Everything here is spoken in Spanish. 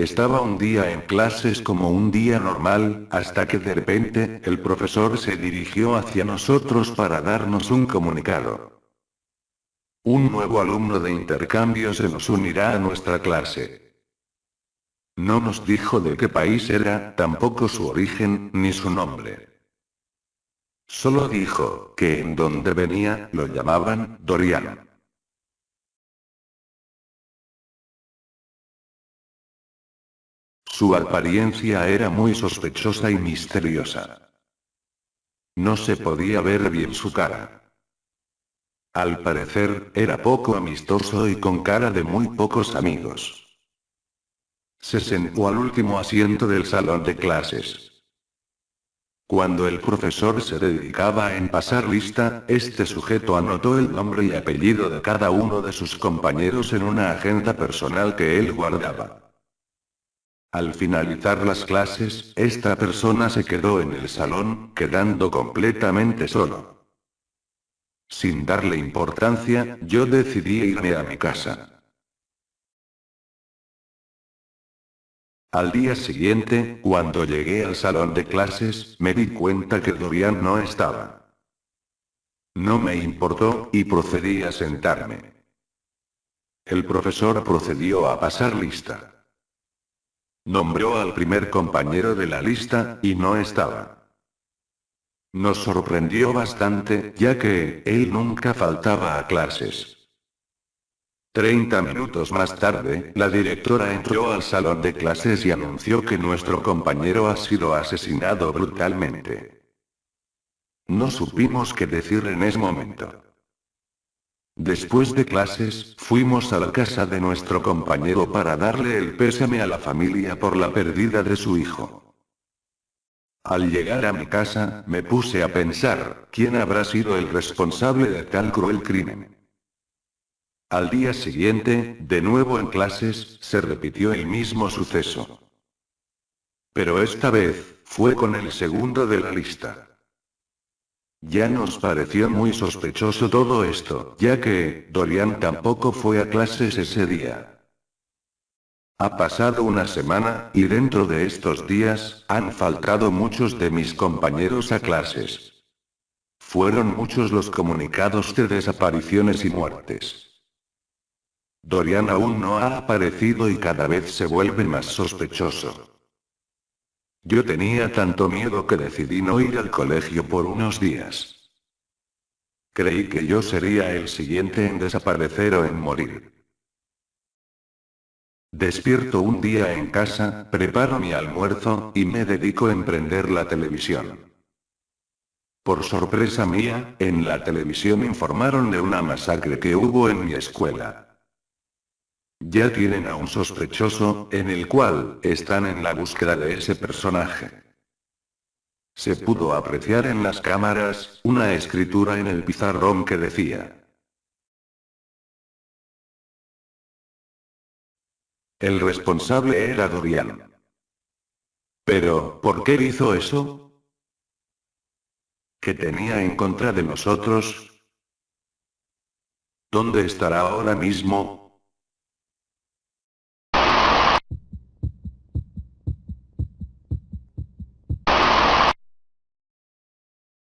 Estaba un día en clases como un día normal, hasta que de repente, el profesor se dirigió hacia nosotros para darnos un comunicado. Un nuevo alumno de intercambio se nos unirá a nuestra clase. No nos dijo de qué país era, tampoco su origen, ni su nombre. Solo dijo, que en donde venía, lo llamaban, Dorian. Su apariencia era muy sospechosa y misteriosa. No se podía ver bien su cara. Al parecer, era poco amistoso y con cara de muy pocos amigos. Se sentó al último asiento del salón de clases. Cuando el profesor se dedicaba en pasar lista, este sujeto anotó el nombre y apellido de cada uno de sus compañeros en una agenda personal que él guardaba. Al finalizar las clases, esta persona se quedó en el salón, quedando completamente solo. Sin darle importancia, yo decidí irme a mi casa. Al día siguiente, cuando llegué al salón de clases, me di cuenta que Dorian no estaba. No me importó, y procedí a sentarme. El profesor procedió a pasar lista. Nombró al primer compañero de la lista, y no estaba. Nos sorprendió bastante, ya que, él nunca faltaba a clases. Treinta minutos más tarde, la directora entró al salón de clases y anunció que nuestro compañero ha sido asesinado brutalmente. No supimos qué decir en ese momento. Después de clases, fuimos a la casa de nuestro compañero para darle el pésame a la familia por la pérdida de su hijo. Al llegar a mi casa, me puse a pensar, ¿quién habrá sido el responsable de tal cruel crimen? Al día siguiente, de nuevo en clases, se repitió el mismo suceso. Pero esta vez, fue con el segundo de la lista. Ya nos pareció muy sospechoso todo esto, ya que, Dorian tampoco fue a clases ese día. Ha pasado una semana, y dentro de estos días, han faltado muchos de mis compañeros a clases. Fueron muchos los comunicados de desapariciones y muertes. Dorian aún no ha aparecido y cada vez se vuelve más sospechoso. Yo tenía tanto miedo que decidí no ir al colegio por unos días. Creí que yo sería el siguiente en desaparecer o en morir. Despierto un día en casa, preparo mi almuerzo, y me dedico a emprender la televisión. Por sorpresa mía, en la televisión informaron de una masacre que hubo en mi escuela. Ya tienen a un sospechoso, en el cual, están en la búsqueda de ese personaje. Se pudo apreciar en las cámaras, una escritura en el pizarrón que decía. El responsable era Dorian. Pero, ¿por qué hizo eso? ¿Qué tenía en contra de nosotros? ¿Dónde estará ahora mismo?